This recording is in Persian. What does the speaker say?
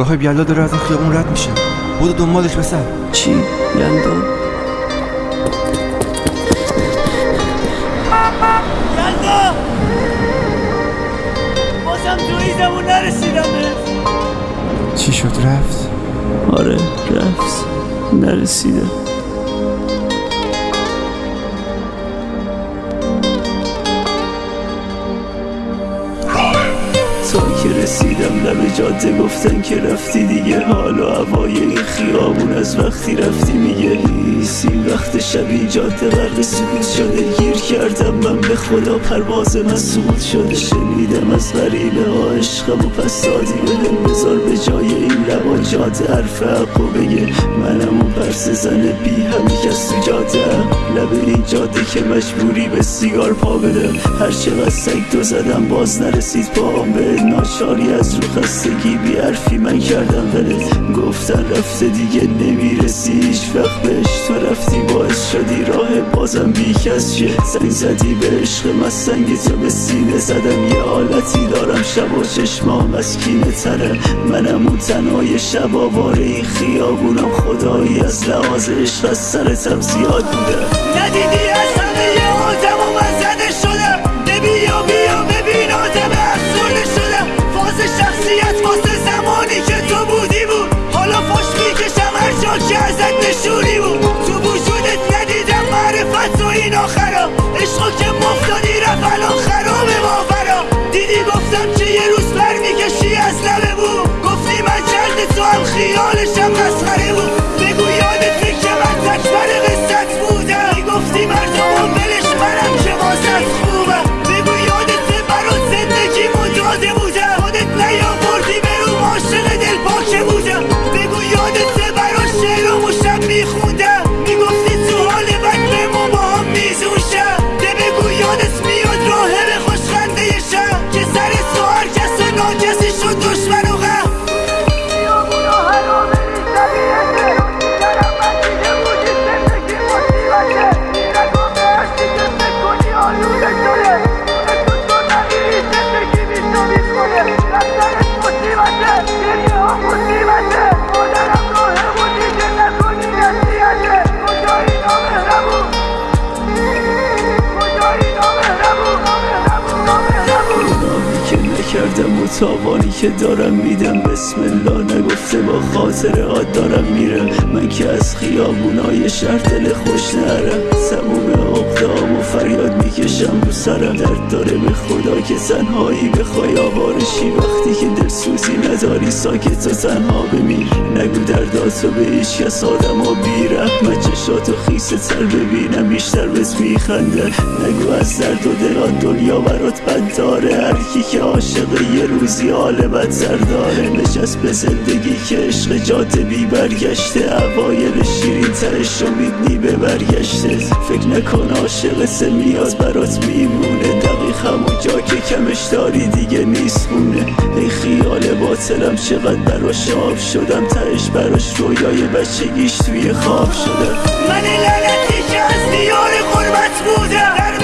راه بیالا داره از این خیابون رد میشه. بودو دنبالش بسر چی؟ یلدا؟ یلدا بازم توی زمون نرسیدم چی شد؟ رفت؟ آره رفت. نرسیده تا که رسیدم لب جاده گفتن که رفتی دیگه. حالا هوای این خیابون از وقتی رفتی میگه این شبی جاده غرق سکوت شده گیر کردم من به خدا پرواز من شده. شنیدم از غریبه ها عشقم و پس دادی بهم بذار به جای این لبا. جاده حرف حق و بگه منم اون پرس زن بی همی کس تو جاده لب این جاده که مجبوری به سیگار پا بده. هر چقدر سگ دو زدم باز نرسید پاهم به ناچاری. از رو خستگی بی حرفی من کردم دلت گفتن رفته دیگه نمی‌رسی. هیچ وقت بهش تو رفتی باعث شدی راه بازم بی کس شه زنگ زدی به عشق من سنگ تو به سینه زدم. یه حالتی دارم شب و چشمام از کینه تره. منم اون تنهای شب آوار این خیابونم. خدایی از لحاظ عشق از سرتم زیاد بوده. ندیدی از نکردم و تاوانی که دارم میدم بسم الله نگفته با خاطر دارم میرم من که از خیابونای شهر دل خوش نرم تموم عقدام و فریاد می‌کشم. رو سرم درد داره به خدا که تنهایی بخوای آوارشی. وقتی که دلسوزی نداری ساکت و تنها بمیر. نگو درداتو به هیچ کس آدم و بی رحمت. چشاتو خیسه تر ببینم بیشتر بهت میخنده نگو از درد و دلان دنیا برات بد داره هر کی که عاشق یه روزی حال بدتر داره. نشست به زندگی که عشق جاده بی برگشته. اوایل شیرین ترش نی به برگشته. فکر نکن عاشق سه میاز برات میمونه. دقیق همون جا که کمش داری دیگه نیست مونه ای خیال باطلم چقدر براش آب شدم. تهش براش رویای بچگیش توی خواب شدم. من لعنتی که از دیار غربت بودم.